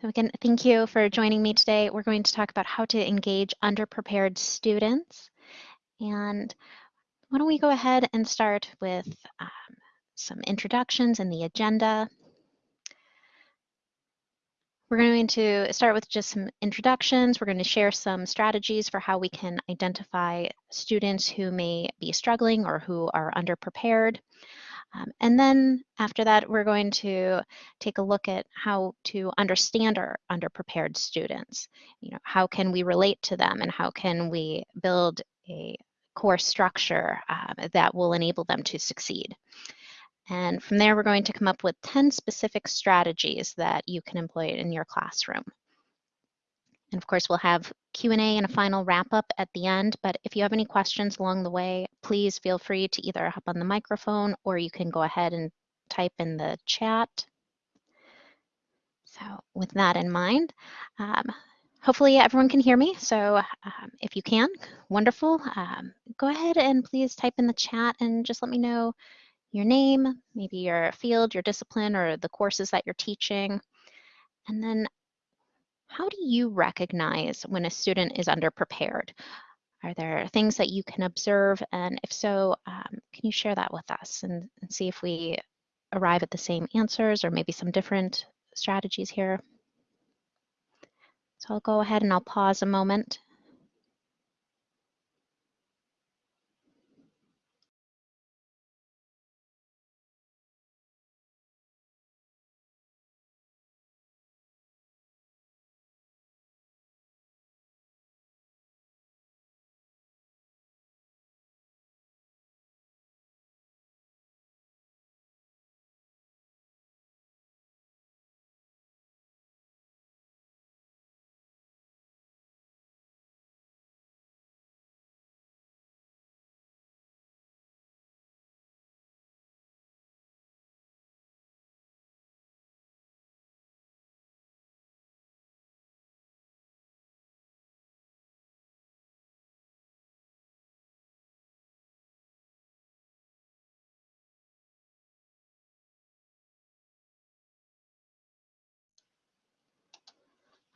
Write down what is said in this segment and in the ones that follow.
So again, thank you for joining me today. We're going to talk about how to engage underprepared students. And why don't we go ahead and start with um, some introductions and the agenda. We're going to start with just some introductions. We're going to share some strategies for how we can identify students who may be struggling or who are underprepared. Um, and then after that, we're going to take a look at how to understand our underprepared students. You know, how can we relate to them and how can we build a course structure uh, that will enable them to succeed. And from there, we're going to come up with 10 specific strategies that you can employ in your classroom. And of course, we'll have Q&A and a final wrap up at the end, but if you have any questions along the way, please feel free to either hop on the microphone or you can go ahead and type in the chat. So with that in mind, um, hopefully everyone can hear me. So um, if you can, wonderful. Um, go ahead and please type in the chat and just let me know your name, maybe your field, your discipline, or the courses that you're teaching. And then how do you recognize when a student is underprepared? Are there things that you can observe? And if so, um, can you share that with us and, and see if we arrive at the same answers or maybe some different strategies here? So I'll go ahead and I'll pause a moment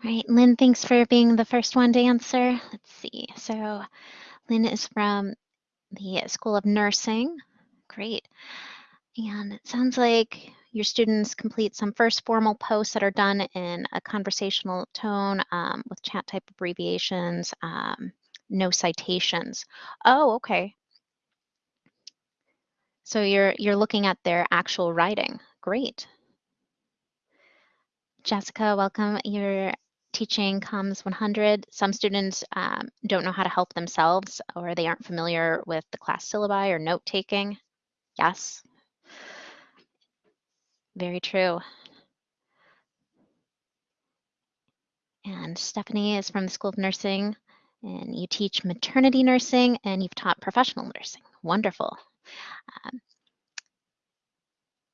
Right, Lynn, thanks for being the first one to answer. Let's see. So Lynn is from the School of Nursing. Great. And it sounds like your students complete some first formal posts that are done in a conversational tone um, with chat type abbreviations, um, no citations. Oh, okay. So you're you're looking at their actual writing. Great. Jessica, welcome. You're teaching COMS 100. Some students um, don't know how to help themselves or they aren't familiar with the class syllabi or note taking. Yes, very true. And Stephanie is from the School of Nursing and you teach maternity nursing and you've taught professional nursing. Wonderful. Um,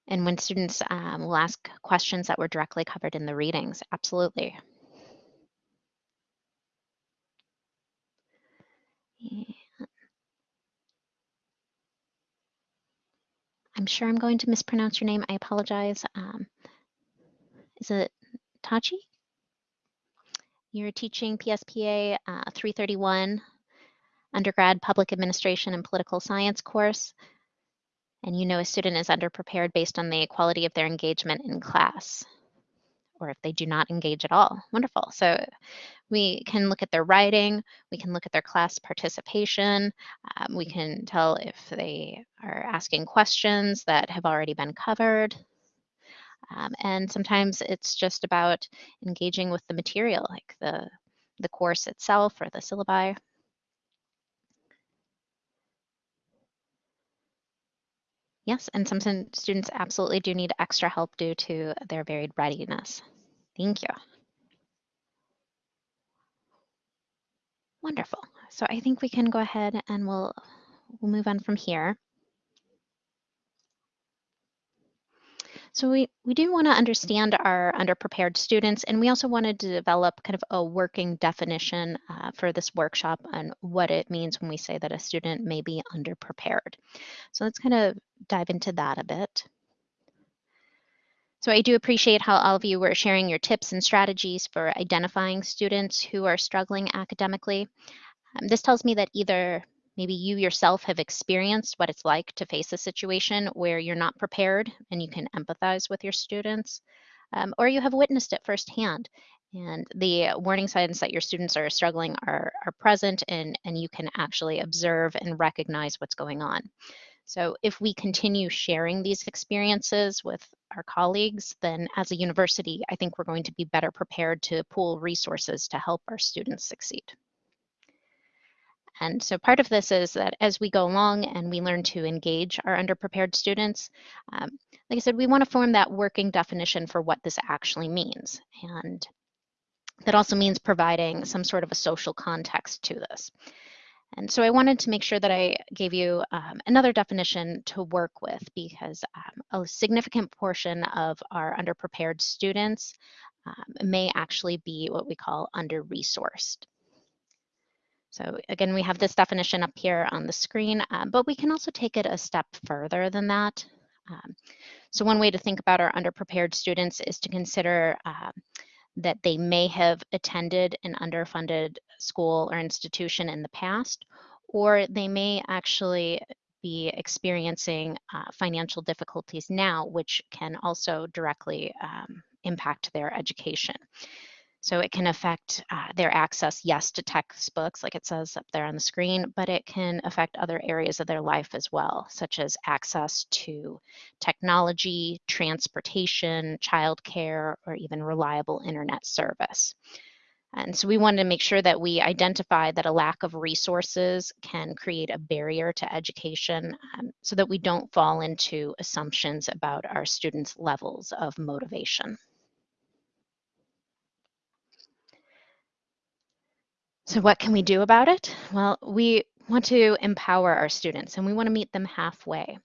and when students um, will ask questions that were directly covered in the readings, absolutely. I'm sure I'm going to mispronounce your name. I apologize. Um, is it Tachi? You're teaching PSPA uh, 331 undergrad public administration and political science course. And you know a student is underprepared based on the quality of their engagement in class or if they do not engage at all. Wonderful. So we can look at their writing, we can look at their class participation, um, we can tell if they are asking questions that have already been covered. Um, and sometimes it's just about engaging with the material, like the, the course itself or the syllabi. Yes, and some students absolutely do need extra help due to their varied readiness. Thank you. Wonderful. So I think we can go ahead and we'll, we'll move on from here. So we, we do want to understand our underprepared students, and we also wanted to develop kind of a working definition uh, for this workshop on what it means when we say that a student may be underprepared. So let's kind of dive into that a bit. So I do appreciate how all of you were sharing your tips and strategies for identifying students who are struggling academically. Um, this tells me that either maybe you yourself have experienced what it's like to face a situation where you're not prepared and you can empathize with your students, um, or you have witnessed it firsthand and the warning signs that your students are struggling are, are present and, and you can actually observe and recognize what's going on. So if we continue sharing these experiences with our colleagues, then as a university, I think we're going to be better prepared to pool resources to help our students succeed. And so part of this is that as we go along and we learn to engage our underprepared students, um, like I said, we want to form that working definition for what this actually means. And that also means providing some sort of a social context to this. And so I wanted to make sure that I gave you um, another definition to work with because um, a significant portion of our underprepared students um, may actually be what we call under-resourced. So again, we have this definition up here on the screen, um, but we can also take it a step further than that. Um, so one way to think about our underprepared students is to consider um, that they may have attended an underfunded school or institution in the past, or they may actually be experiencing uh, financial difficulties now, which can also directly um, impact their education. So it can affect uh, their access, yes, to textbooks, like it says up there on the screen, but it can affect other areas of their life as well, such as access to technology, transportation, childcare, or even reliable internet service. And so we wanted to make sure that we identify that a lack of resources can create a barrier to education um, so that we don't fall into assumptions about our students' levels of motivation. So what can we do about it? Well, we want to empower our students and we want to meet them halfway.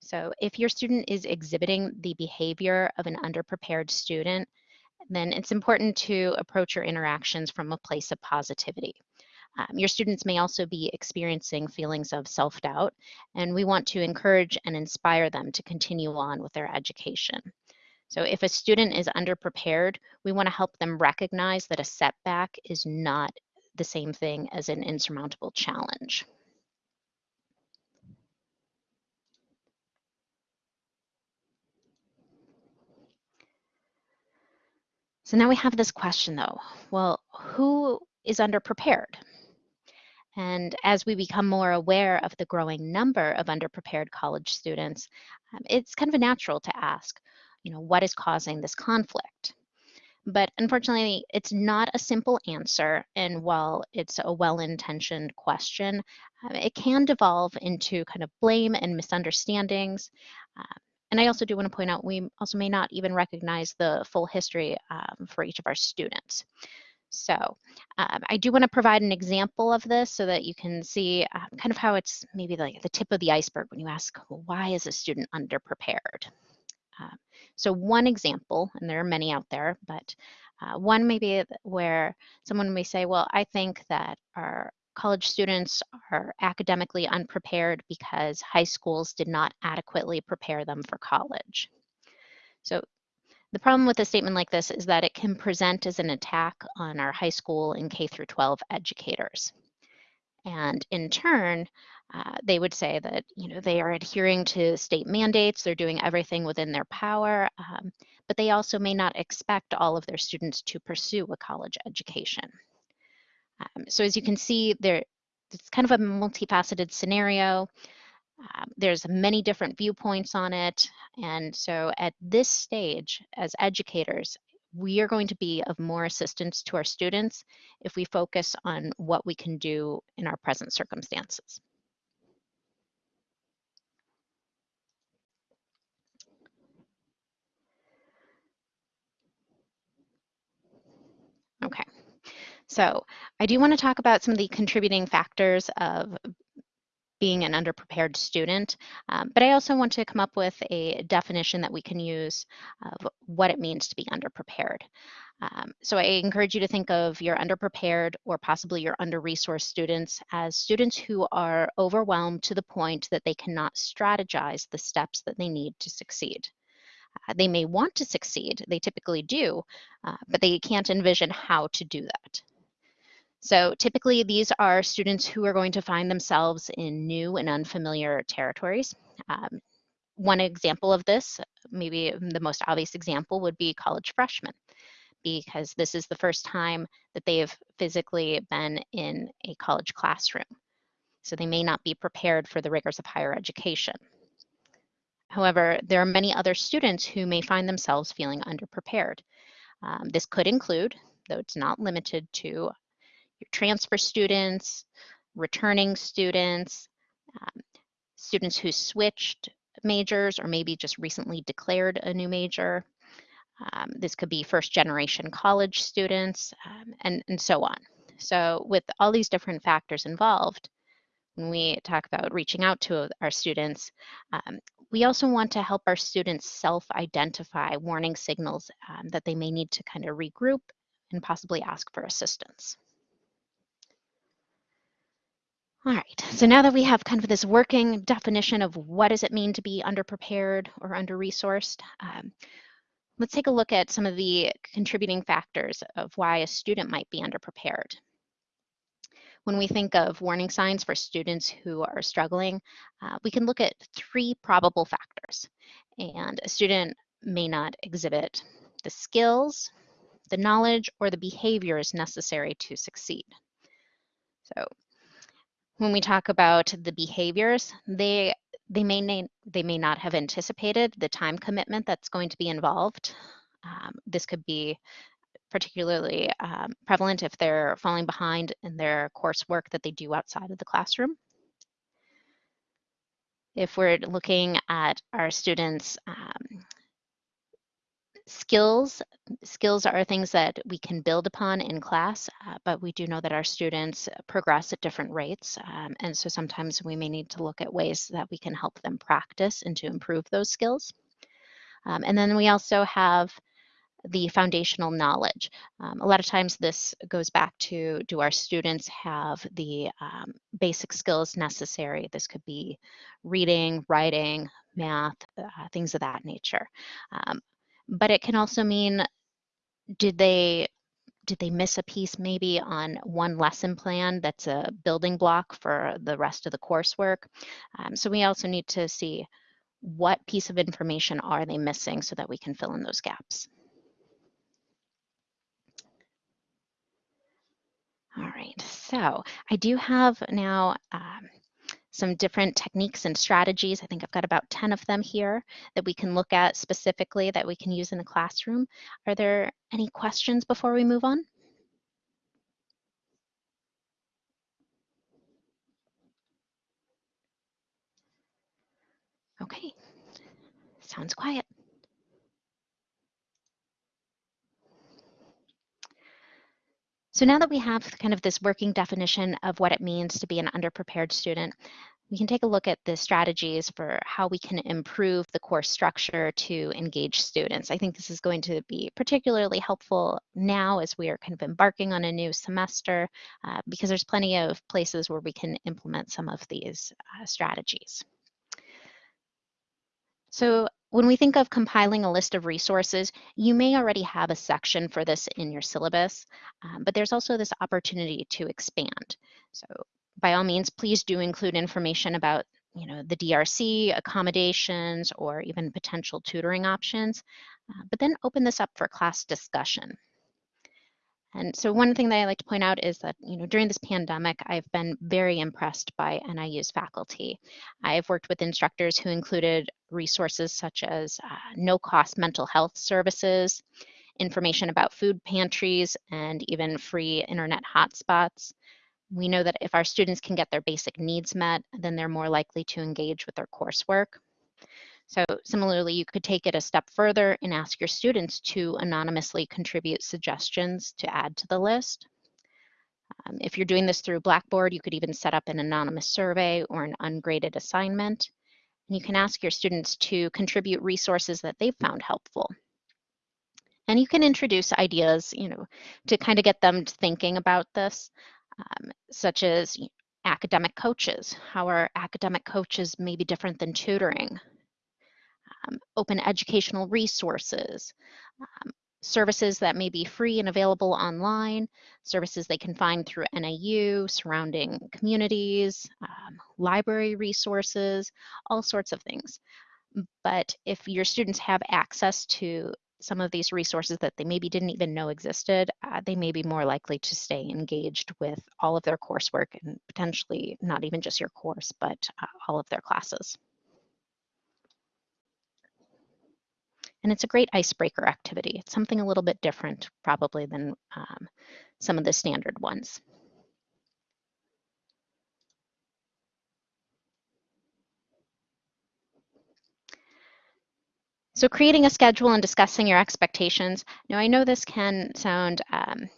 So if your student is exhibiting the behavior of an underprepared student, then it's important to approach your interactions from a place of positivity. Um, your students may also be experiencing feelings of self-doubt, and we want to encourage and inspire them to continue on with their education. So if a student is underprepared, we want to help them recognize that a setback is not the same thing as an insurmountable challenge. So now we have this question though, well, who is underprepared? And as we become more aware of the growing number of underprepared college students, um, it's kind of natural to ask, you know, what is causing this conflict? But unfortunately, it's not a simple answer. And while it's a well intentioned question, uh, it can devolve into kind of blame and misunderstandings. Uh, and I also do want to point out we also may not even recognize the full history um, for each of our students. So um, I do want to provide an example of this so that you can see uh, kind of how it's maybe like the tip of the iceberg when you ask, well, why is a student underprepared? Um, so one example, and there are many out there, but uh, one may be where someone may say, well, I think that our college students are academically unprepared because high schools did not adequately prepare them for college. So the problem with a statement like this is that it can present as an attack on our high school and K through 12 educators. And in turn, uh, they would say that you know they are adhering to state mandates, they're doing everything within their power, um, but they also may not expect all of their students to pursue a college education. Um, so as you can see, there it's kind of a multifaceted scenario. Um, there's many different viewpoints on it, and so at this stage, as educators, we are going to be of more assistance to our students if we focus on what we can do in our present circumstances. Okay, so I do want to talk about some of the contributing factors of being an underprepared student, um, but I also want to come up with a definition that we can use of what it means to be underprepared. Um, so I encourage you to think of your underprepared or possibly your under-resourced students as students who are overwhelmed to the point that they cannot strategize the steps that they need to succeed. Uh, they may want to succeed, they typically do, uh, but they can't envision how to do that. So typically these are students who are going to find themselves in new and unfamiliar territories. Um, one example of this, maybe the most obvious example would be college freshmen because this is the first time that they have physically been in a college classroom. So they may not be prepared for the rigors of higher education. However, there are many other students who may find themselves feeling underprepared. Um, this could include, though it's not limited to, your transfer students, returning students, um, students who switched majors or maybe just recently declared a new major, um, this could be first generation college students um, and, and so on. So with all these different factors involved, when we talk about reaching out to our students, um, we also want to help our students self-identify warning signals um, that they may need to kind of regroup and possibly ask for assistance. All right, so now that we have kind of this working definition of what does it mean to be underprepared or under-resourced, um, Let's take a look at some of the contributing factors of why a student might be underprepared. When we think of warning signs for students who are struggling, uh, we can look at three probable factors. And a student may not exhibit the skills, the knowledge, or the behaviors necessary to succeed. So when we talk about the behaviors, they they may they may not have anticipated the time commitment that's going to be involved. Um, this could be particularly um, prevalent if they're falling behind in their coursework that they do outside of the classroom. If we're looking at our students' um, skills, skills are things that we can build upon in class, uh, but we do know that our students progress at different rates. Um, and so sometimes we may need to look at ways that we can help them practice and to improve those skills. Um, and then we also have the foundational knowledge. Um, a lot of times this goes back to do our students have the um, basic skills necessary? This could be reading, writing, math, uh, things of that nature. Um, but it can also mean did they did they miss a piece maybe on one lesson plan that's a building block for the rest of the coursework? Um, so we also need to see what piece of information are they missing so that we can fill in those gaps. All right, so I do have now um, some different techniques and strategies. I think I've got about 10 of them here that we can look at specifically that we can use in the classroom. Are there any questions before we move on? Okay, sounds quiet. So now that we have kind of this working definition of what it means to be an underprepared student, we can take a look at the strategies for how we can improve the course structure to engage students. I think this is going to be particularly helpful now as we are kind of embarking on a new semester uh, because there's plenty of places where we can implement some of these uh, strategies. So when we think of compiling a list of resources, you may already have a section for this in your syllabus, um, but there's also this opportunity to expand. So by all means, please do include information about you know, the DRC, accommodations, or even potential tutoring options, uh, but then open this up for class discussion. And so one thing that I like to point out is that, you know, during this pandemic, I've been very impressed by NIU's faculty. I've worked with instructors who included resources such as uh, no-cost mental health services, information about food pantries, and even free internet hotspots. We know that if our students can get their basic needs met, then they're more likely to engage with their coursework. So similarly, you could take it a step further and ask your students to anonymously contribute suggestions to add to the list. Um, if you're doing this through Blackboard, you could even set up an anonymous survey or an ungraded assignment. And you can ask your students to contribute resources that they've found helpful. And you can introduce ideas, you know, to kind of get them thinking about this, um, such as academic coaches. How are academic coaches maybe different than tutoring? Um, open educational resources, um, services that may be free and available online, services they can find through NIU, surrounding communities, um, library resources, all sorts of things. But if your students have access to some of these resources that they maybe didn't even know existed, uh, they may be more likely to stay engaged with all of their coursework and potentially not even just your course, but uh, all of their classes. And it's a great icebreaker activity. It's something a little bit different probably than um, some of the standard ones. So creating a schedule and discussing your expectations. Now I know this can sound um,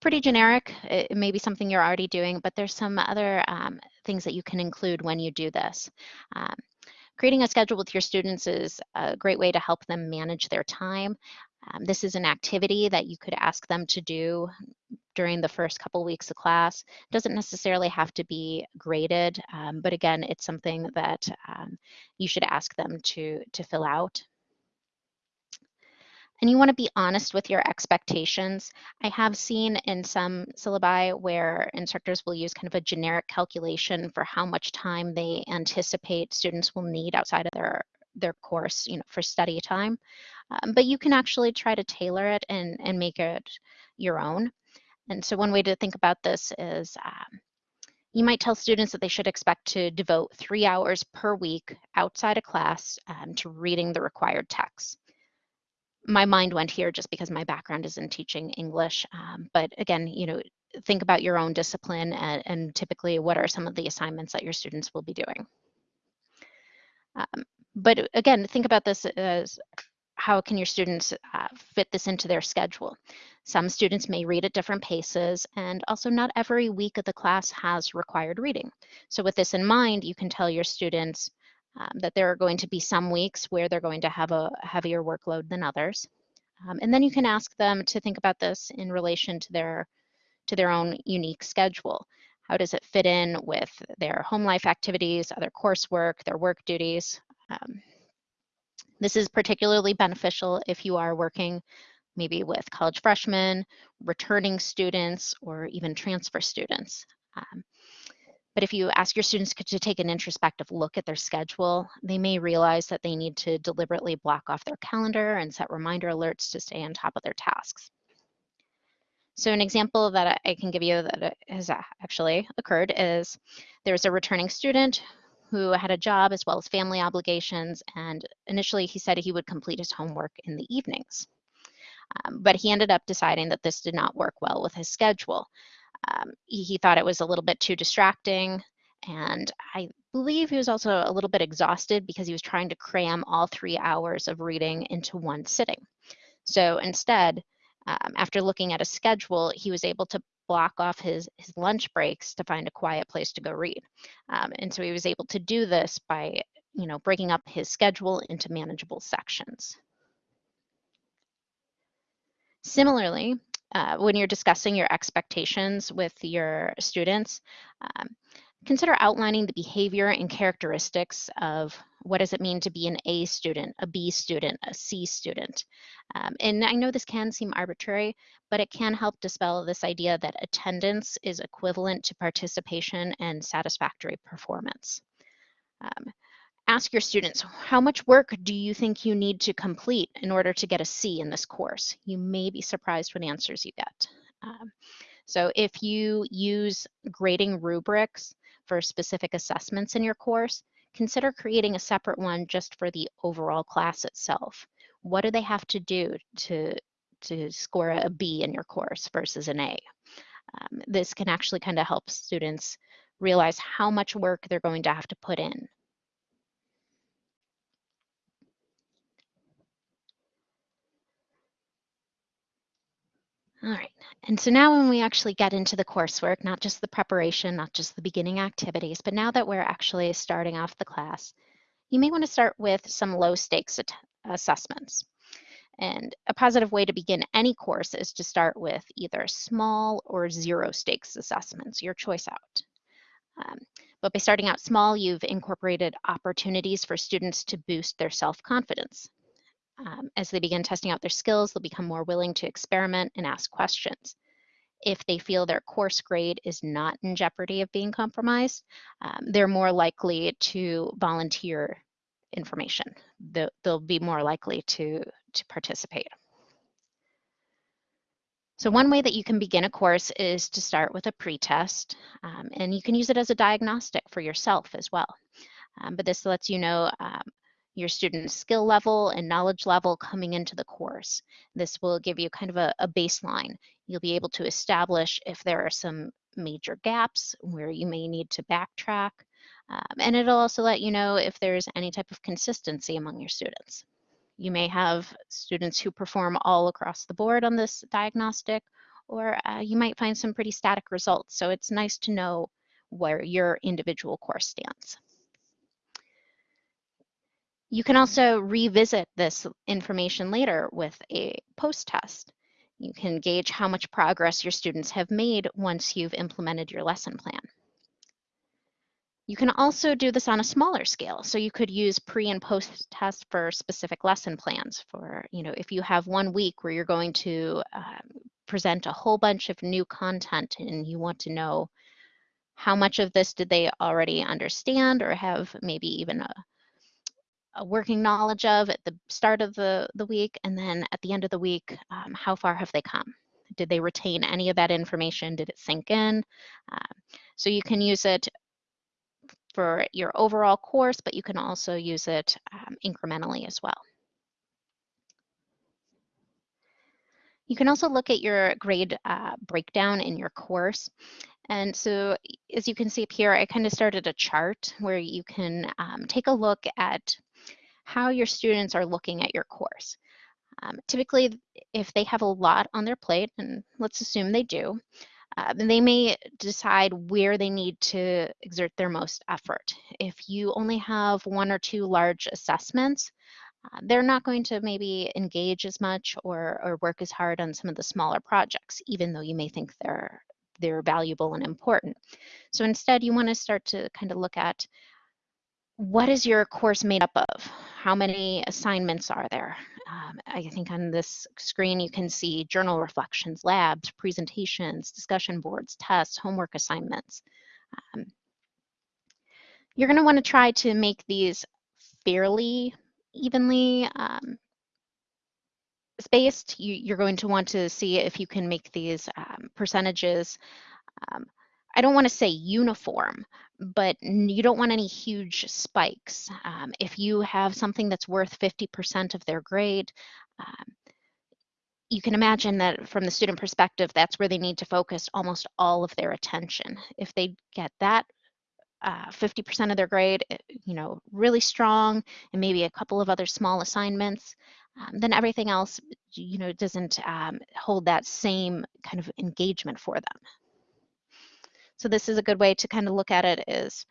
pretty generic. It may be something you're already doing, but there's some other um, things that you can include when you do this. Um, Creating a schedule with your students is a great way to help them manage their time. Um, this is an activity that you could ask them to do during the first couple weeks of class. It doesn't necessarily have to be graded, um, but again, it's something that um, you should ask them to, to fill out and you want to be honest with your expectations. I have seen in some syllabi where instructors will use kind of a generic calculation for how much time they anticipate students will need outside of their, their course, you know, for study time. Um, but you can actually try to tailor it and, and make it your own. And so one way to think about this is um, you might tell students that they should expect to devote three hours per week outside of class um, to reading the required text my mind went here just because my background is in teaching English. Um, but again, you know, think about your own discipline and, and, typically what are some of the assignments that your students will be doing. Um, but again, think about this as how can your students uh, fit this into their schedule? Some students may read at different paces and also not every week of the class has required reading. So with this in mind, you can tell your students, um, that there are going to be some weeks where they're going to have a heavier workload than others. Um, and then you can ask them to think about this in relation to their, to their own unique schedule. How does it fit in with their home life activities, other coursework, their work duties? Um, this is particularly beneficial if you are working maybe with college freshmen, returning students, or even transfer students. Um, but if you ask your students to take an introspective look at their schedule, they may realize that they need to deliberately block off their calendar and set reminder alerts to stay on top of their tasks. So an example that I can give you that has actually occurred is there's a returning student who had a job as well as family obligations, and initially he said he would complete his homework in the evenings. Um, but he ended up deciding that this did not work well with his schedule. Um, he, he thought it was a little bit too distracting. And I believe he was also a little bit exhausted because he was trying to cram all three hours of reading into one sitting. So instead, um, after looking at a schedule, he was able to block off his, his lunch breaks to find a quiet place to go read. Um, and so he was able to do this by, you know, breaking up his schedule into manageable sections. Similarly, uh, when you're discussing your expectations with your students, um, consider outlining the behavior and characteristics of what does it mean to be an A student, a B student, a C student. Um, and I know this can seem arbitrary, but it can help dispel this idea that attendance is equivalent to participation and satisfactory performance. Um, ask your students, how much work do you think you need to complete in order to get a C in this course? You may be surprised what answers you get. Um, so if you use grading rubrics for specific assessments in your course, consider creating a separate one just for the overall class itself. What do they have to do to, to score a B in your course versus an A? Um, this can actually kind of help students realize how much work they're going to have to put in All right, and so now when we actually get into the coursework, not just the preparation, not just the beginning activities, but now that we're actually starting off the class, you may want to start with some low stakes assessments. And a positive way to begin any course is to start with either small or zero stakes assessments, your choice out. Um, but by starting out small, you've incorporated opportunities for students to boost their self-confidence. Um, as they begin testing out their skills, they'll become more willing to experiment and ask questions. If they feel their course grade is not in jeopardy of being compromised, um, they're more likely to volunteer information. They'll, they'll be more likely to, to participate. So one way that you can begin a course is to start with a pretest, um, and you can use it as a diagnostic for yourself as well. Um, but this lets you know um, your student's skill level and knowledge level coming into the course. This will give you kind of a, a baseline. You'll be able to establish if there are some major gaps where you may need to backtrack, um, and it'll also let you know if there's any type of consistency among your students. You may have students who perform all across the board on this diagnostic, or uh, you might find some pretty static results. So it's nice to know where your individual course stands. You can also revisit this information later with a post-test. You can gauge how much progress your students have made once you've implemented your lesson plan. You can also do this on a smaller scale. So you could use pre and post test for specific lesson plans for, you know, if you have one week where you're going to um, present a whole bunch of new content and you want to know how much of this did they already understand or have maybe even a working knowledge of at the start of the, the week, and then at the end of the week, um, how far have they come? Did they retain any of that information? Did it sink in? Uh, so you can use it for your overall course, but you can also use it um, incrementally as well. You can also look at your grade uh, breakdown in your course. And so as you can see up here, I kind of started a chart where you can um, take a look at how your students are looking at your course. Um, typically, if they have a lot on their plate, and let's assume they do, uh, they may decide where they need to exert their most effort. If you only have one or two large assessments, uh, they're not going to maybe engage as much or, or work as hard on some of the smaller projects, even though you may think they're they're valuable and important. So instead, you want to start to kind of look at what is your course made up of? How many assignments are there? Um, I think on this screen you can see journal reflections, labs, presentations, discussion boards, tests, homework assignments. Um, you're going to want to try to make these fairly evenly um, spaced. You, are going to want to see if you can make these um, percentages um, I don't want to say uniform, but you don't want any huge spikes. Um, if you have something that's worth 50% of their grade, um, you can imagine that from the student perspective, that's where they need to focus almost all of their attention. If they get that 50% uh, of their grade, eh, you know, really strong, and maybe a couple of other small assignments, um, then everything else, you know, doesn't um, hold that same kind of engagement for them. So this is a good way to kind of look at it is,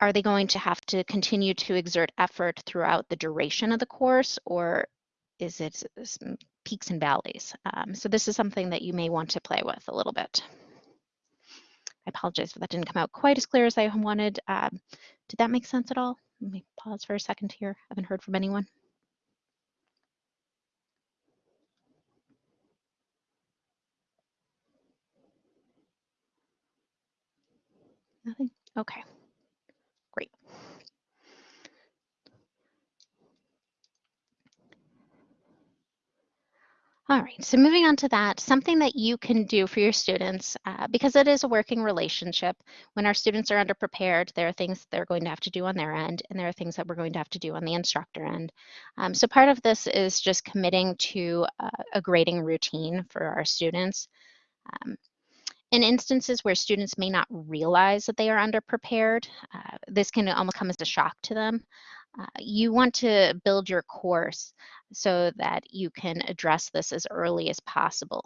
are they going to have to continue to exert effort throughout the duration of the course or is it peaks and valleys? Um, so this is something that you may want to play with a little bit. I apologize if that didn't come out quite as clear as I wanted. Um, did that make sense at all? Let me pause for a second here. I haven't heard from anyone. Nothing? Okay, great. All right, so moving on to that, something that you can do for your students, uh, because it is a working relationship, when our students are underprepared, there are things they're going to have to do on their end, and there are things that we're going to have to do on the instructor end. Um, so part of this is just committing to uh, a grading routine for our students. Um, in instances where students may not realize that they are underprepared, uh, this can almost come as a shock to them. Uh, you want to build your course so that you can address this as early as possible.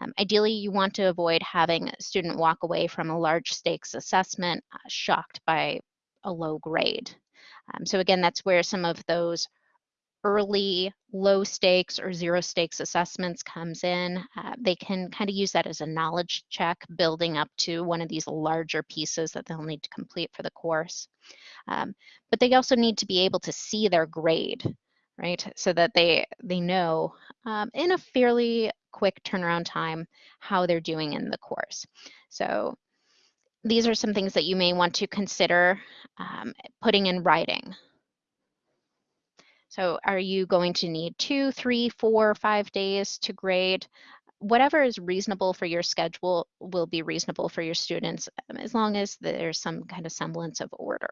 Um, ideally, you want to avoid having a student walk away from a large stakes assessment uh, shocked by a low grade. Um, so again, that's where some of those early low stakes or zero stakes assessments comes in, uh, they can kind of use that as a knowledge check building up to one of these larger pieces that they'll need to complete for the course. Um, but they also need to be able to see their grade, right? So that they, they know um, in a fairly quick turnaround time how they're doing in the course. So these are some things that you may want to consider um, putting in writing. So are you going to need two, three, four, five days to grade? Whatever is reasonable for your schedule will be reasonable for your students um, as long as there's some kind of semblance of order.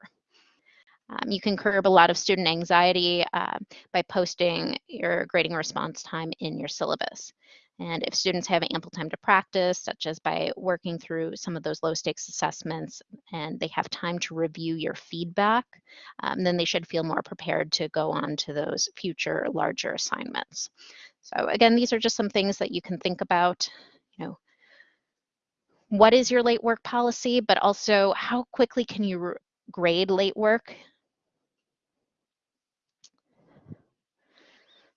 Um, you can curb a lot of student anxiety uh, by posting your grading response time in your syllabus. And if students have ample time to practice, such as by working through some of those low stakes assessments, and they have time to review your feedback, um, then they should feel more prepared to go on to those future larger assignments. So again, these are just some things that you can think about, you know, what is your late work policy, but also how quickly can you grade late work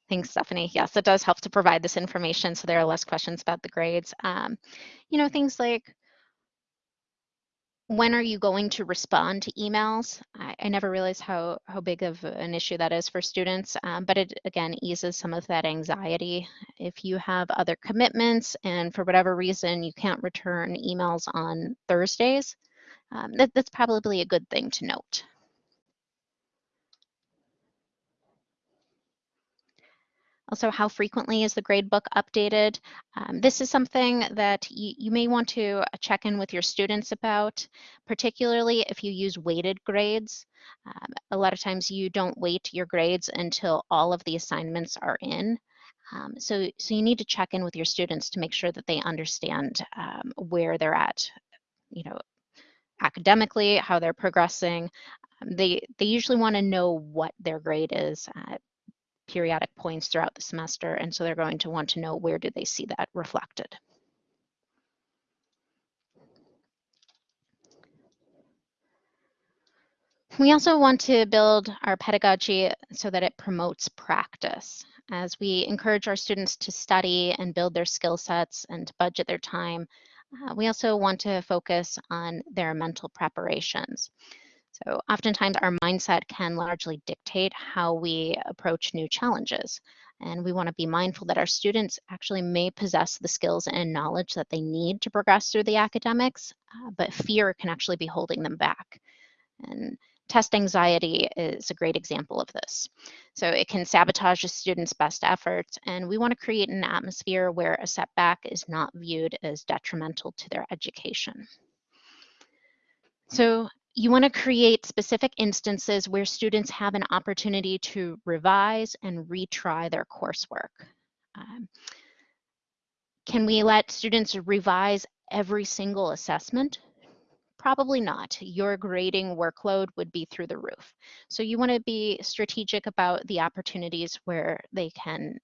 Thanks, Stephanie. Yes, it does help to provide this information so there are less questions about the grades. Um, you know, things like when are you going to respond to emails? I, I never realized how, how big of an issue that is for students, um, but it again eases some of that anxiety. If you have other commitments and for whatever reason you can't return emails on Thursdays, um, that, that's probably a good thing to note. Also, how frequently is the gradebook updated? Um, this is something that you, may want to uh, check in with your students about, particularly if you use weighted grades. Um, a lot of times you don't weight your grades until all of the assignments are in. Um, so, so you need to check in with your students to make sure that they understand um, where they're at, you know, academically, how they're progressing. Um, they, they usually want to know what their grade is. Uh, periodic points throughout the semester, and so they're going to want to know where do they see that reflected. We also want to build our pedagogy so that it promotes practice. As we encourage our students to study and build their skill sets and to budget their time, uh, we also want to focus on their mental preparations. So oftentimes our mindset can largely dictate how we approach new challenges. And we want to be mindful that our students actually may possess the skills and knowledge that they need to progress through the academics, uh, but fear can actually be holding them back. And test anxiety is a great example of this. So it can sabotage a student's best efforts, and we want to create an atmosphere where a setback is not viewed as detrimental to their education. So you want to create specific instances where students have an opportunity to revise and retry their coursework. Um, can we let students revise every single assessment? Probably not. Your grading workload would be through the roof. So you want to be strategic about the opportunities where they can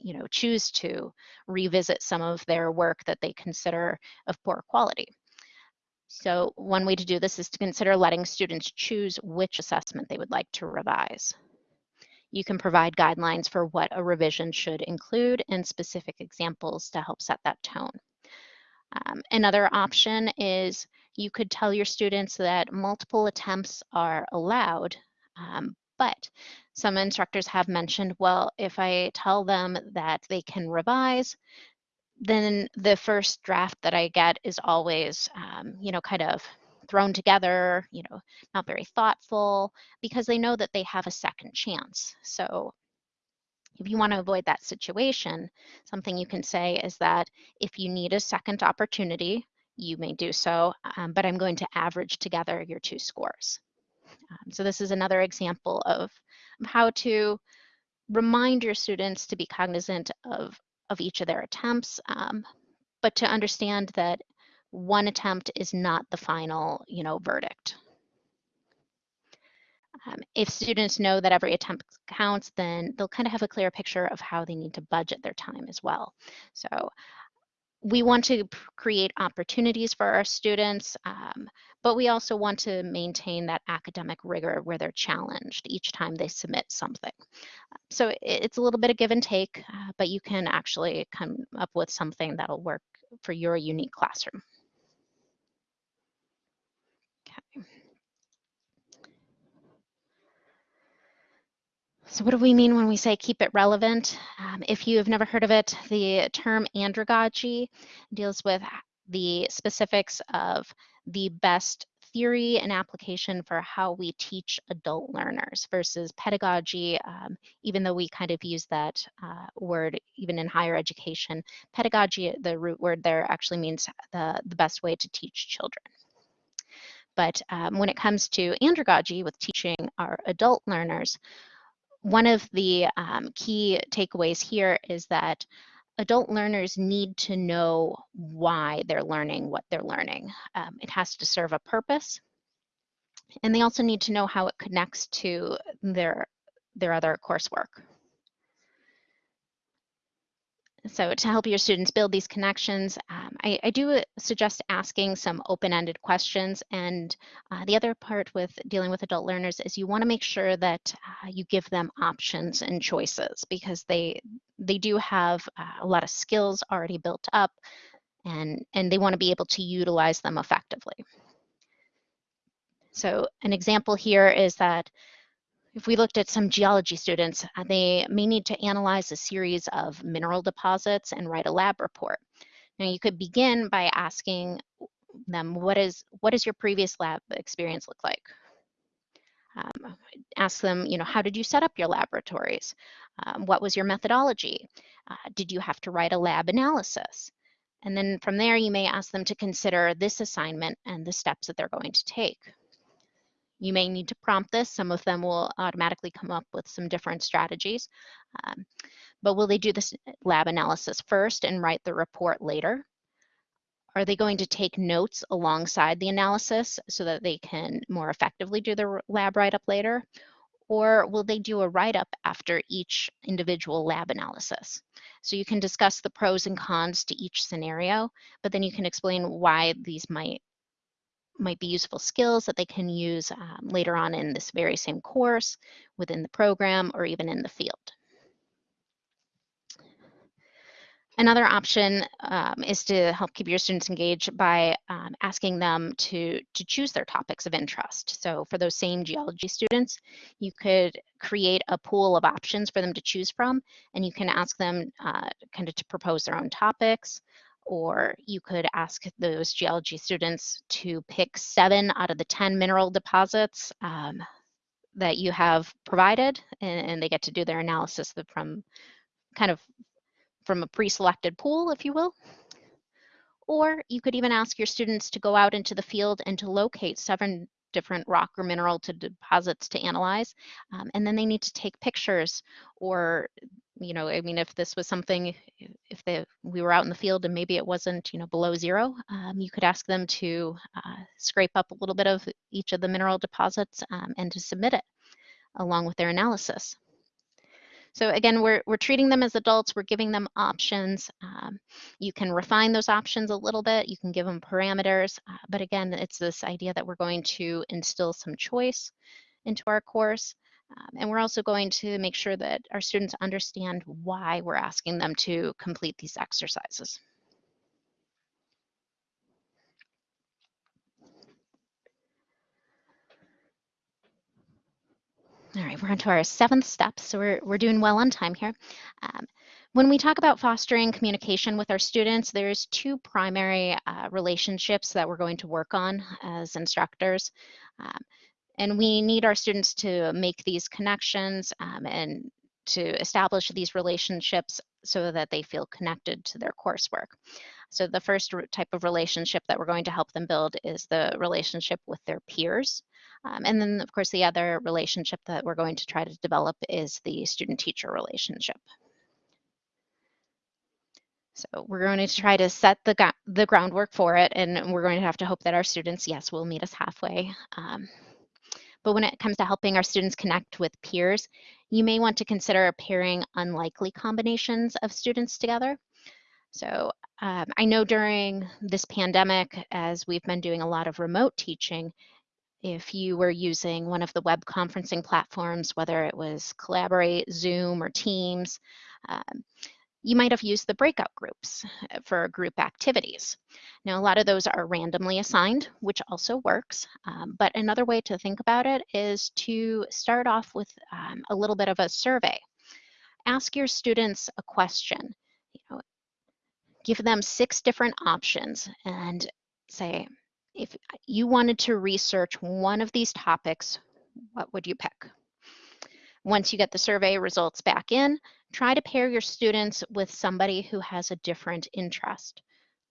you know, choose to revisit some of their work that they consider of poor quality. So one way to do this is to consider letting students choose which assessment they would like to revise. You can provide guidelines for what a revision should include and specific examples to help set that tone. Um, another option is you could tell your students that multiple attempts are allowed, um, but some instructors have mentioned, well, if I tell them that they can revise, then the first draft that I get is always, um, you know, kind of thrown together, you know, not very thoughtful, because they know that they have a second chance. So if you want to avoid that situation, something you can say is that if you need a second opportunity, you may do so, um, but I'm going to average together your two scores. Um, so this is another example of how to remind your students to be cognizant of of each of their attempts, um, but to understand that one attempt is not the final, you know, verdict. Um, if students know that every attempt counts, then they'll kind of have a clear picture of how they need to budget their time as well. So we want to create opportunities for our students, um, but we also want to maintain that academic rigor where they're challenged each time they submit something. so it's a little bit of give and take, uh, but you can actually come up with something that'll work for your unique classroom. Okay. So what do we mean when we say keep it relevant? Um, if you have never heard of it, the term andragogy deals with the specifics of the best theory and application for how we teach adult learners versus pedagogy, um, even though we kind of use that uh, word even in higher education. Pedagogy, the root word there actually means the, the best way to teach children. But um, when it comes to andragogy with teaching our adult learners, one of the um, key takeaways here is that adult learners need to know why they're learning what they're learning. Um, it has to serve a purpose. And they also need to know how it connects to their, their other coursework. So to help your students build these connections, um, I, I, do suggest asking some open-ended questions. And uh, the other part with dealing with adult learners is you want to make sure that uh, you give them options and choices because they they do have uh, a lot of skills already built up and, and they want to be able to utilize them effectively. So an example here is that if we looked at some geology students, uh, they may need to analyze a series of mineral deposits and write a lab report. Now you could begin by asking them, what is, what does your previous lab experience look like? Um, ask them, you know, how did you set up your laboratories? Um, what was your methodology? Uh, did you have to write a lab analysis? And then from there, you may ask them to consider this assignment and the steps that they're going to take. You may need to prompt this. Some of them will automatically come up with some different strategies. Um, but will they do this lab analysis first and write the report later? Are they going to take notes alongside the analysis so that they can more effectively do the lab write-up later? Or will they do a write-up after each individual lab analysis? So you can discuss the pros and cons to each scenario, but then you can explain why these might might be useful skills that they can use um, later on in this very same course, within the program, or even in the field. Another option um, is to help keep your students engaged by um, asking them to, to choose their topics of interest. So for those same geology students, you could create a pool of options for them to choose from, and you can ask them uh, kind of to propose their own topics, or you could ask those geology students to pick seven out of the 10 mineral deposits um, that you have provided, and, and, they get to do their analysis from kind of from a pre-selected pool, if you will. Or you could even ask your students to go out into the field and to locate seven different rock or mineral to deposits to analyze. Um, and then they need to take pictures or you know, I mean, if this was something, if the, we were out in the field and maybe it wasn't, you know, below zero, um, you could ask them to uh, scrape up a little bit of each of the mineral deposits um, and to submit it along with their analysis. So again, we're, we're treating them as adults, we're giving them options. Um, you can refine those options a little bit, you can give them parameters, uh, but again, it's this idea that we're going to instill some choice into our course. Um, and we're also going to make sure that our students understand why we're asking them to complete these exercises. All right, we're on to our seventh step, so we're, we're doing well on time here. Um, when we talk about fostering communication with our students, there's two primary uh, relationships that we're going to work on as instructors. Um, and we need our students to make these connections um, and to establish these relationships so that they feel connected to their coursework. So the first type of relationship that we're going to help them build is the relationship with their peers. Um, and then of course the other relationship that we're going to try to develop is the student-teacher relationship. So we're going to try to set the, the groundwork for it and we're going to have to hope that our students, yes, will meet us halfway. Um, but when it comes to helping our students connect with peers, you may want to consider pairing unlikely combinations of students together. So um, I know during this pandemic, as we've been doing a lot of remote teaching, if you were using one of the web conferencing platforms, whether it was Collaborate, Zoom, or Teams, um, you might have used the breakout groups uh, for group activities. Now, a lot of those are randomly assigned, which also works. Um, but another way to think about it is to start off with um, a little bit of a survey. Ask your students a question. You know, give them six different options and say, if you wanted to research one of these topics, what would you pick? Once you get the survey results back in, try to pair your students with somebody who has a different interest.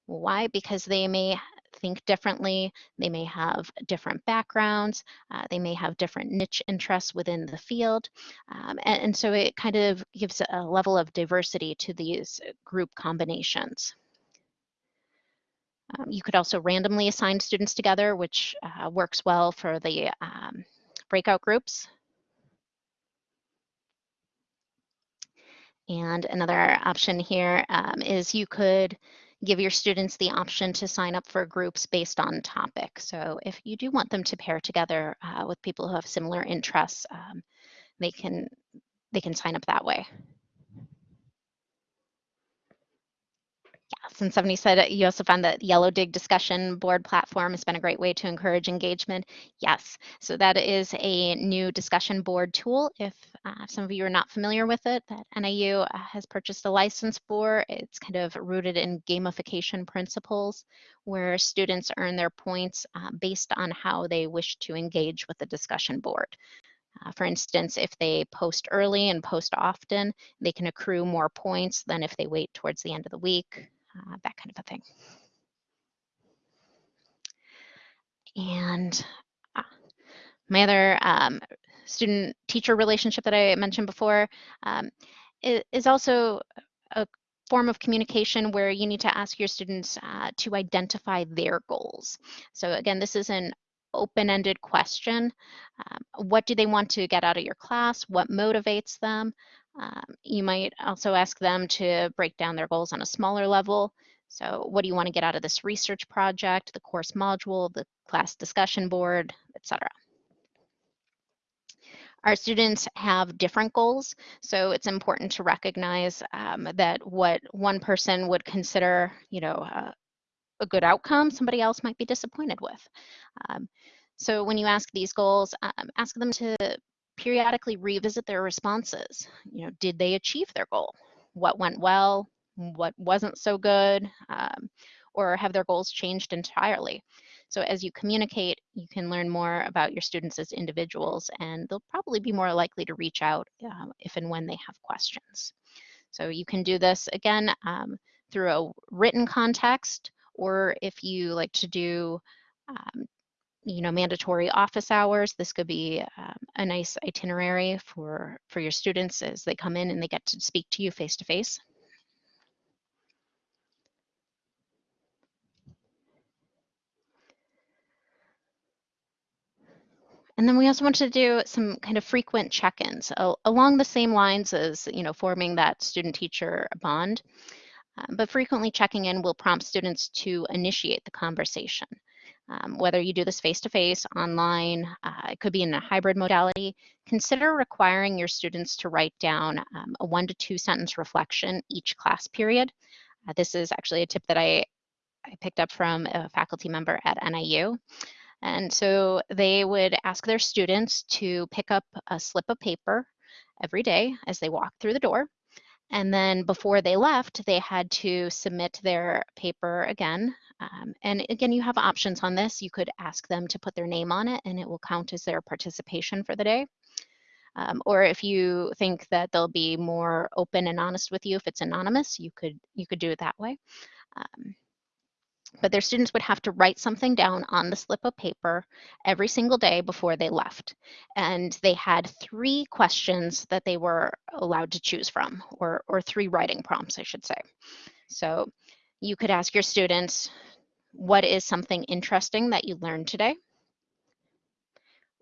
Why? Because they may think differently, they may have different backgrounds, uh, they may have different niche interests within the field. Um, and, and so it kind of gives a level of diversity to these group combinations. Um, you could also randomly assign students together, which uh, works well for the um, breakout groups. And another option here um, is you could give your students the option to sign up for groups based on topic. So if you do want them to pair together uh, with people who have similar interests, um, they can they can sign up that way. And somebody said you also found that Yellowdig discussion board platform has been a great way to encourage engagement. Yes, so that is a new discussion board tool. If uh, some of you are not familiar with it, that NIU uh, has purchased a license for. It's kind of rooted in gamification principles where students earn their points uh, based on how they wish to engage with the discussion board. Uh, for instance, if they post early and post often, they can accrue more points than if they wait towards the end of the week uh, that kind of a thing. And uh, my other um, student-teacher relationship that I mentioned before um, is also a form of communication where you need to ask your students uh, to identify their goals. So again, this is an open-ended question. Um, what do they want to get out of your class? What motivates them? Um, you might also ask them to break down their goals on a smaller level. So what do you want to get out of this research project, the course module, the class discussion board, etc. Our students have different goals, so it's important to recognize um, that what one person would consider, you know, uh, a good outcome, somebody else might be disappointed with. Um, so when you ask these goals, um, ask them to periodically revisit their responses. You know, did they achieve their goal? What went well? What wasn't so good? Um, or have their goals changed entirely? So as you communicate, you can learn more about your students as individuals, and they'll probably be more likely to reach out uh, if and when they have questions. So you can do this again um, through a written context, or if you like to do um, you know, mandatory office hours. This could be um, a nice itinerary for, for your students as they come in and they get to speak to you face to face. And then we also want to do some kind of frequent check-ins along the same lines as, you know, forming that student-teacher bond. Um, but frequently checking in will prompt students to initiate the conversation. Um, whether you do this face-to-face, -face, online, uh, it could be in a hybrid modality, consider requiring your students to write down um, a one to two sentence reflection each class period. Uh, this is actually a tip that I, I picked up from a faculty member at NIU. And so they would ask their students to pick up a slip of paper every day as they walk through the door. And then before they left, they had to submit their paper again um, and again, you have options on this. You could ask them to put their name on it and it will count as their participation for the day. Um, or if you think that they'll be more open and honest with you if it's anonymous, you could you could do it that way. Um, but their students would have to write something down on the slip of paper every single day before they left. And they had three questions that they were allowed to choose from, or, or three writing prompts, I should say. So you could ask your students, what is something interesting that you learned today?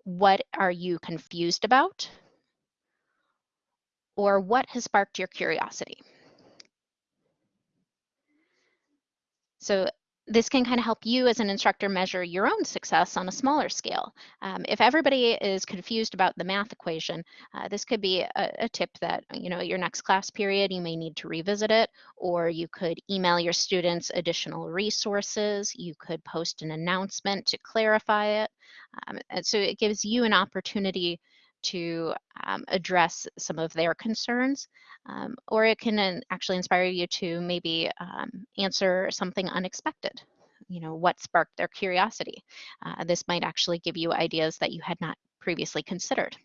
What are you confused about? Or what has sparked your curiosity? So this can kind of help you as an instructor measure your own success on a smaller scale. Um, if everybody is confused about the math equation, uh, this could be a, a, tip that, you know, your next class period, you may need to revisit it, or you could email your students additional resources. You could post an announcement to clarify it. Um, and so it gives you an opportunity to um, address some of their concerns, um, or it can actually inspire you to maybe um, answer something unexpected. You know, what sparked their curiosity? Uh, this might actually give you ideas that you had not previously considered.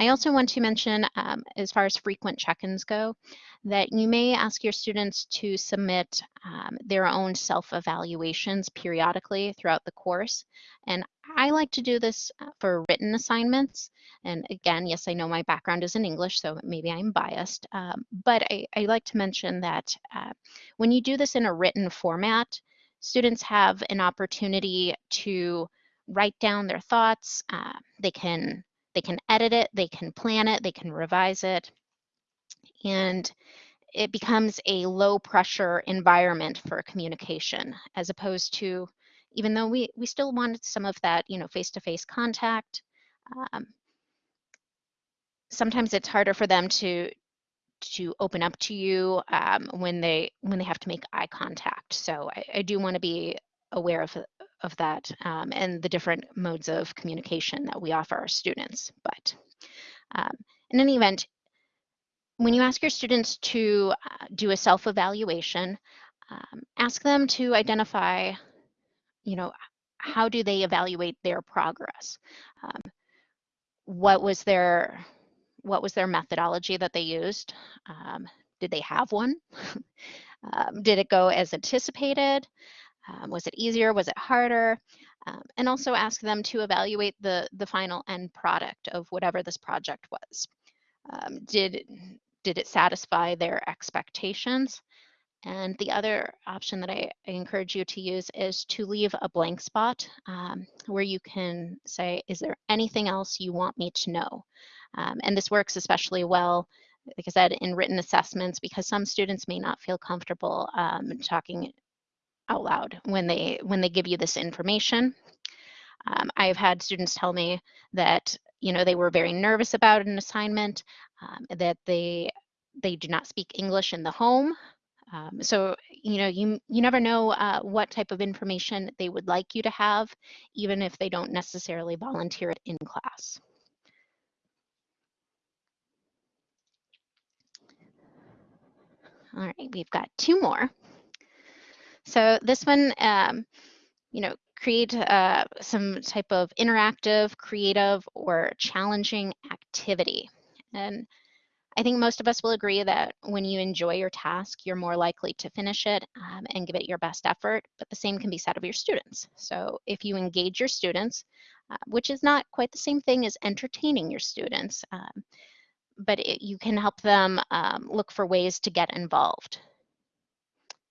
I also want to mention, um, as far as frequent check-ins go, that you may ask your students to submit um, their own self-evaluations periodically throughout the course. And I like to do this uh, for written assignments. And again, yes, I know my background is in English, so maybe I'm biased. Um, but I, I, like to mention that uh, when you do this in a written format, students have an opportunity to write down their thoughts. Uh, they can they can edit it, they can plan it, they can revise it, and it becomes a low pressure environment for communication as opposed to even though we we still wanted some of that you know face-to-face contact um, sometimes it's harder for them to to open up to you um, when they when they have to make eye contact. So i, I do want to be aware of of that um, and the different modes of communication that we offer our students. But um, in any event, when you ask your students to uh, do a self-evaluation, um, ask them to identify, you know, how do they evaluate their progress? Um, what was their what was their methodology that they used? Um, did they have one? Um, did it go as anticipated? Um, was it easier? Was it harder? Um, and also ask them to evaluate the, the final end product of whatever this project was. Um, did, did it satisfy their expectations? And the other option that I, I, encourage you to use is to leave a blank spot um, where you can say, is there anything else you want me to know? Um, and this works especially well, like I said, in written assessments because some students may not feel comfortable um, talking out loud when they when they give you this information. Um, I've had students tell me that you know they were very nervous about an assignment, um, that they they do not speak English in the home. Um, so you know you you never know uh, what type of information they would like you to have, even if they don't necessarily volunteer it in class. All right, we've got two more. So this one, um, you know, create uh, some type of interactive, creative, or challenging activity. And I think most of us will agree that when you enjoy your task, you're more likely to finish it um, and give it your best effort, but the same can be said of your students. So if you engage your students, uh, which is not quite the same thing as entertaining your students, um, but it, you can help them um, look for ways to get involved.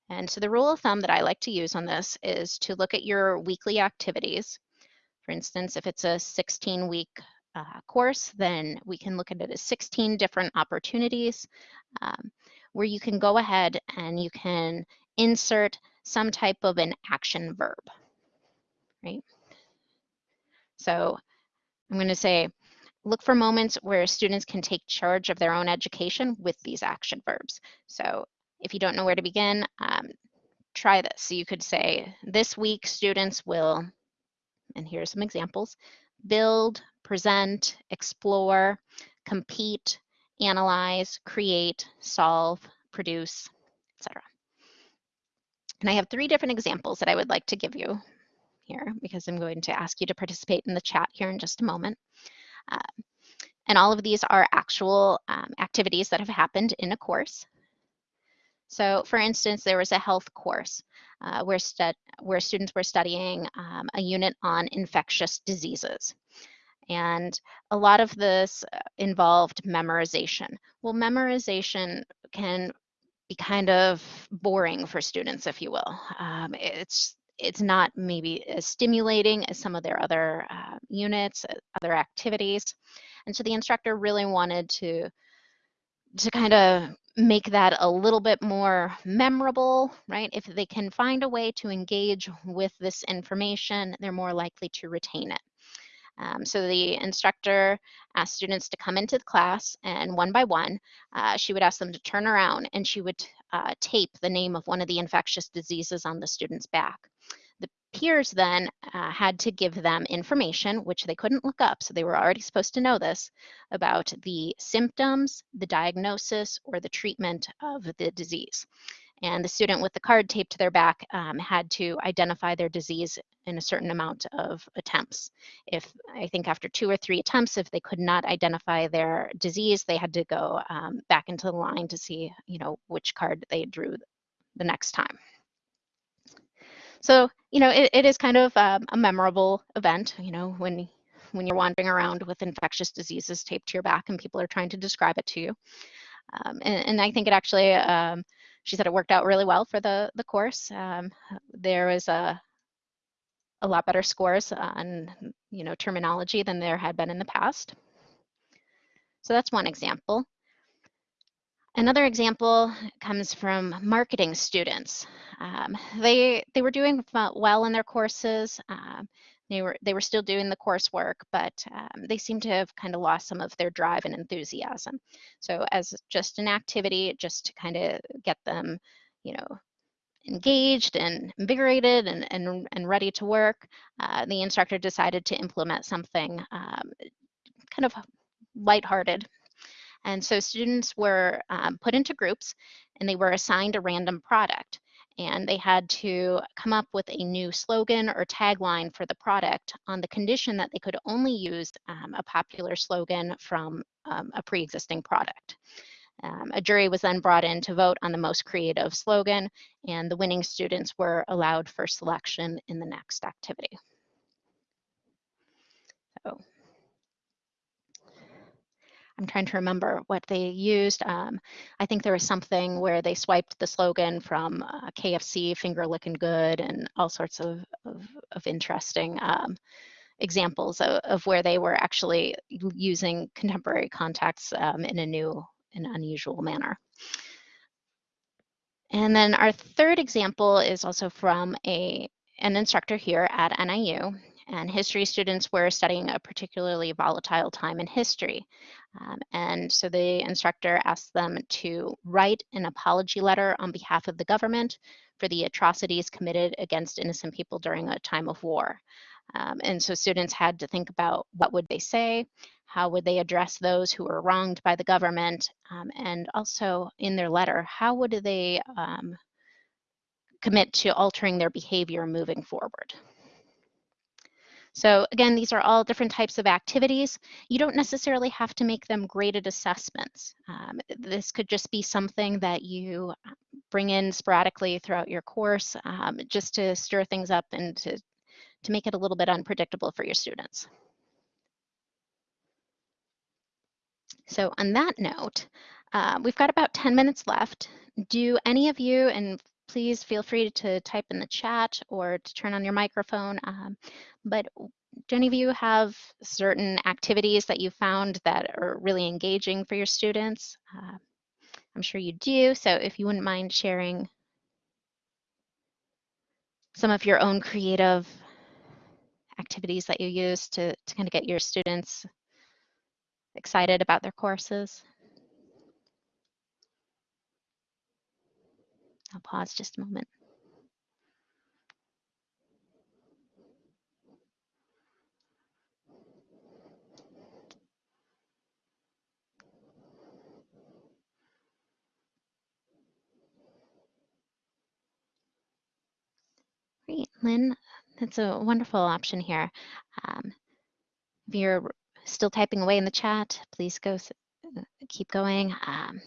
And so the rule of thumb that I like to use on this is to look at your weekly activities. For instance, if it's a 16 week uh, course, then we can look at it as 16 different opportunities um, where you can go ahead and you can insert some type of an action verb, right? So I'm going to say, look for moments where students can take charge of their own education with these action verbs. So if you don't know where to begin, um, try this. So you could say, this week students will, and here are some examples, build, present, explore, compete, analyze, create, solve, produce, etc. And I have three different examples that I would like to give you here because I'm going to ask you to participate in the chat here in just a moment. Uh, and all of these are actual um, activities that have happened in a course. So for instance, there was a health course uh, where, where students were studying um, a unit on infectious diseases. And a lot of this uh, involved memorization. Well, memorization can be kind of boring for students, if you will. Um, it's it's not maybe as stimulating as some of their other uh, units, uh, other activities. And so the instructor really wanted to to kind of make that a little bit more memorable, right? If they can find a way to engage with this information, they're more likely to retain it. Um, so the instructor asked students to come into the class and one by one, uh, she would ask them to turn around and she would uh, tape the name of one of the infectious diseases on the student's back. Peers then uh, had to give them information, which they couldn't look up, so they were already supposed to know this, about the symptoms, the diagnosis, or the treatment of the disease. And the student with the card taped to their back um, had to identify their disease in a certain amount of attempts. If I think after two or three attempts, if they could not identify their disease, they had to go um, back into the line to see, you know, which card they drew the next time. So, you know, it, it is kind of um, a memorable event, you know, when when you're wandering around with infectious diseases taped to your back and people are trying to describe it to you. Um, and, and, I think it actually um, she said it worked out really well for the, the course. Um, there was a, a lot better scores on you know terminology than there had been in the past. So that's one example. Another example comes from marketing students. Um, they they were doing well in their courses. Um, they were they were still doing the coursework, but um, they seem to have kind of lost some of their drive and enthusiasm. So as just an activity, just to kind of get them, you know, engaged and invigorated and, and, and ready to work, uh, the instructor decided to implement something um, kind of lighthearted. And so students were um, put into groups and they were assigned a random product and they had to come up with a new slogan or tagline for the product on the condition that they could only use um, a popular slogan from um, a pre-existing product. Um, a jury was then brought in to vote on the most creative slogan, and the winning students were allowed for selection in the next activity. So I'm trying to remember what they used. Um, I think there was something where they swiped the slogan from uh, KFC, finger licking good, and all sorts of, of, of interesting um, examples of, of, where they were actually using contemporary context um, in a new and unusual manner. And then our third example is also from a, an instructor here at NIU and history students were studying a particularly volatile time in history. Um, and so the instructor asked them to write an apology letter on behalf of the government for the atrocities committed against innocent people during a time of war. Um, and so students had to think about what would they say, how would they address those who were wronged by the government, um, and also in their letter, how would they um, commit to altering their behavior moving forward. So again, these are all different types of activities. You don't necessarily have to make them graded assessments. Um, this could just be something that you uh, bring in sporadically throughout your course um, just to stir things up and to, to make it a little bit unpredictable for your students. So on that note, uh, we've got about 10 minutes left. Do any of you, and please feel free to type in the chat or to turn on your microphone. Um, but do any of you have certain activities that you found that are really engaging for your students? Uh, I'm sure you do. So if you wouldn't mind sharing some of your own creative activities that you use to, to kind of get your students excited about their courses. I'll pause just a moment. Great, Lynn, that's a wonderful option here. Um, if you're still typing away in the chat, please go keep going. Um,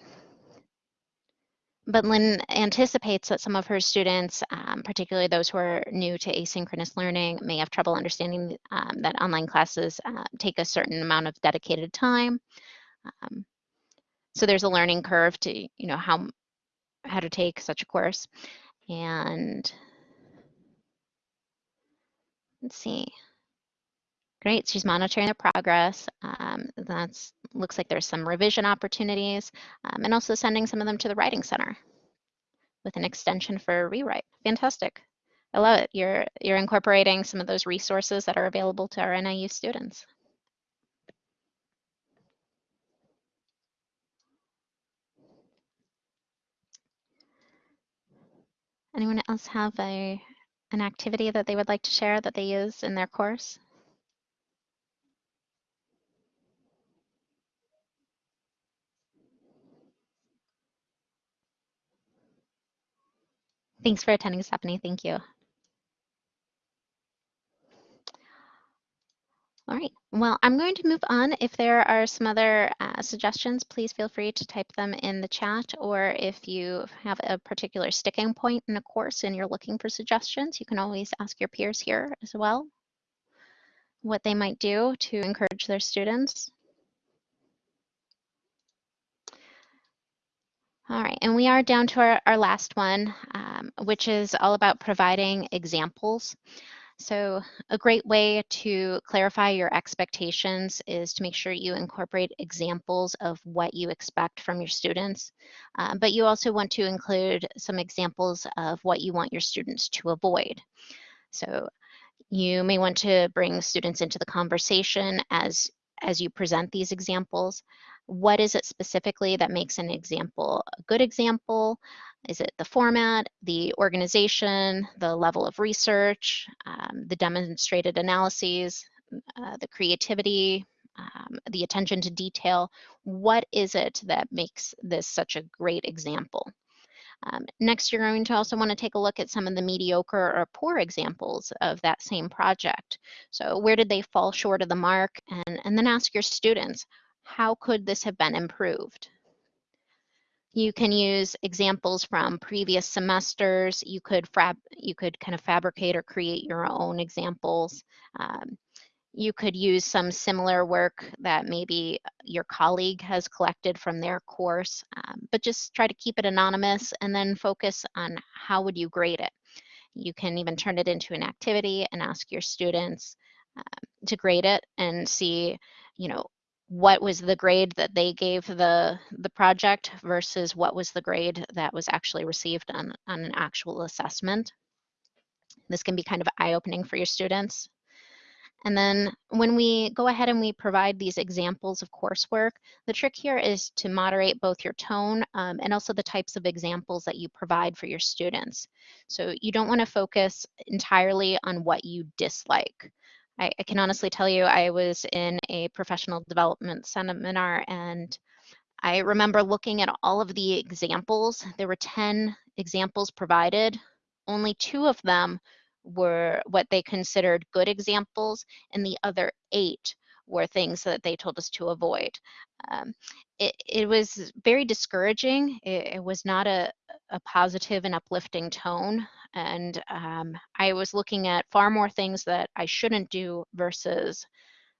but Lynn anticipates that some of her students, um, particularly those who are new to asynchronous learning, may have trouble understanding um, that online classes uh, take a certain amount of dedicated time. Um, so there's a learning curve to, you know, how, how to take such a course. And let's see. Great, she's monitoring the progress. Um, looks like there's some revision opportunities um, and also sending some of them to the Writing Center with an extension for rewrite. Fantastic. I love it. You're, you're incorporating some of those resources that are available to our NIU students. Anyone else have a, an activity that they would like to share that they use in their course? Thanks for attending, Stephanie. Thank you. All right, well, I'm going to move on. If there are some other uh, suggestions, please feel free to type them in the chat, or if you have a particular sticking point in a course and you're looking for suggestions, you can always ask your peers here as well what they might do to encourage their students. All right, and we are down to our, our last one, um, which is all about providing examples. So a great way to clarify your expectations is to make sure you incorporate examples of what you expect from your students, um, but you also want to include some examples of what you want your students to avoid. So you may want to bring students into the conversation as, as you present these examples. What is it specifically that makes an example a good example? Is it the format, the organization, the level of research, um, the demonstrated analyses, uh, the creativity, um, the attention to detail? What is it that makes this such a great example? Um, next, you're going to also want to take a look at some of the mediocre or poor examples of that same project. So where did they fall short of the mark? And, and then ask your students, how could this have been improved? You can use examples from previous semesters. You could you could kind of fabricate or create your own examples. Um, you could use some similar work that maybe your colleague has collected from their course, um, but just try to keep it anonymous and then focus on how would you grade it. You can even turn it into an activity and ask your students uh, to grade it and see, you know, what was the grade that they gave the the project versus what was the grade that was actually received on, on an actual assessment. This can be kind of eye-opening for your students. And then when we go ahead and we provide these examples of coursework, the trick here is to moderate both your tone um, and also the types of examples that you provide for your students. So you don't want to focus entirely on what you dislike. I, I can honestly tell you, I was in a professional development seminar and I remember looking at all of the examples. There were 10 examples provided. Only two of them were what they considered good examples, and the other eight were things that they told us to avoid. Um, it, it, was very discouraging. It, it was not a, a, positive and uplifting tone. And um, I was looking at far more things that I shouldn't do versus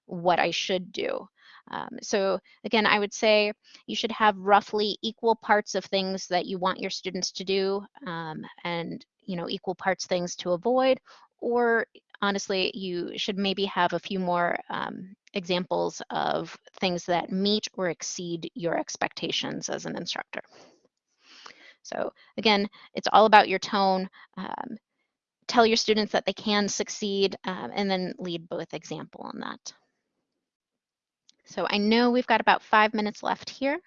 what I should do. Um, so again, I would say you should have roughly equal parts of things that you want your students to do um, and you know equal parts things to avoid or honestly, you should maybe have a few more um, examples of things that meet or exceed your expectations as an instructor. So again, it's all about your tone. Um, tell your students that they can succeed um, and then lead with example on that. So I know we've got about five minutes left here.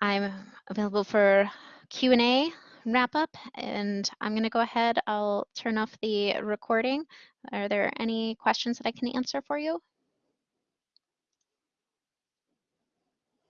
I'm available for Q&A wrap up and I'm going to go ahead. I'll turn off the recording. Are there any questions that I can answer for you?